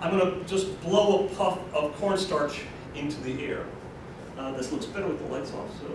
I'm going to just blow a puff of cornstarch into the air. Uh, this looks better with the lights off, so.